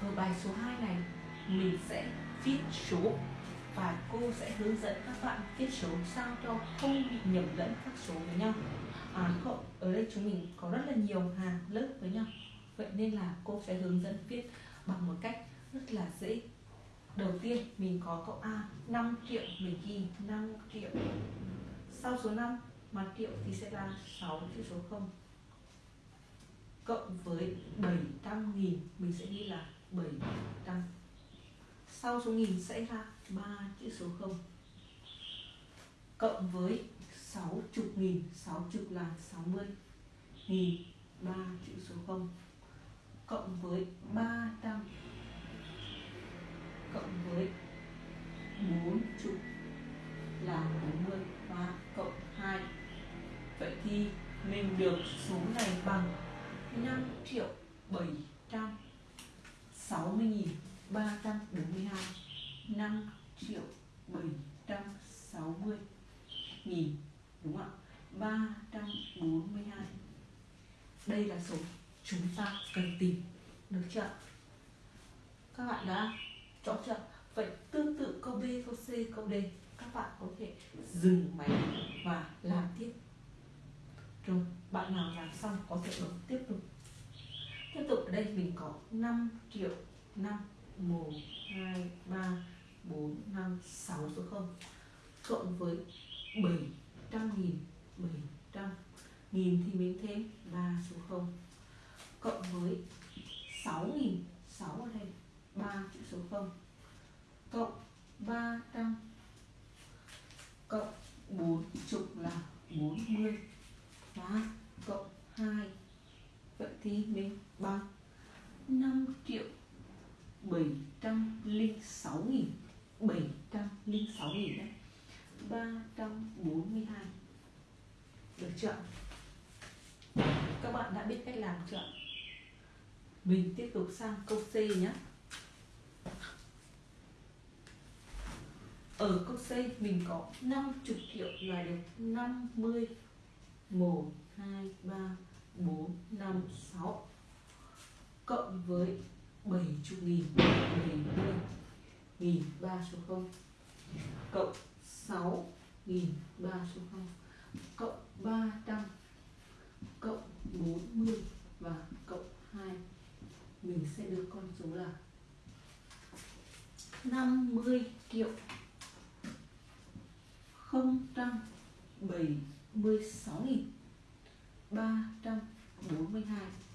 ở bài số 2 này, mình sẽ viết số và cô sẽ hướng dẫn các bạn viết số sao cho không bị nhầm lẫn các số với nhau. À ở đây chúng mình có rất là nhiều hàng lớp với nhau. Vậy nên là cô sẽ hướng dẫn viết bằng một cách rất là dễ. Đầu tiên, mình có câu A 5 triệu, mình ghi 5 triệu. Sau số 5 mà triệu thì sẽ là 6 chữ số 0 cộng với 700 nghìn, mình sẽ ghi là 700 sau số nghìn sẽ ra 3 chữ số 0 cộng với 60 nghìn 60 là 60 nghìn 3 chữ số 0 cộng với 300 cộng với 40 là 40 và cộng 2 vậy thì mình được số này bằng 5 triệu 760 nghìn 342 5 triệu 760 nghìn đúng không ạ 342 đây là số chúng ta cần tìm được chưa các bạn đã rõ chưa vậy tương tự câu B câu C câu D các bạn có thể dừng máy và làm tiếp rồi bạn nào làm xong có thể bấm tiếp tục tiếp tục ở đây mình có 5 triệu 5 1 2 3 4 5 6 số 0 cộng với 700 nghìn 700 nghìn thì mình thêm 3 số 0 cộng với 6 nghìn 6 ở đây 3 chữ số 0 cộng 300 cộng 4 chục là 40 và cộng 2 vậy thì mình bằng 5 706 nghìn 706 nghìn đấy. 342 được chưa các bạn đã biết cách làm chưa mình tiếp tục sang câu C nhé. Ở câu C mình có 50 triệu là được 50 1 2 3 4 5 6 cộng với 70 nghìn 70 nghìn 3 số 0 cộng 6 nghìn 3 số 0 cộng 300 cộng 40 và cộng 2 mình sẽ được con số là 50 triệu. 076 nghìn 342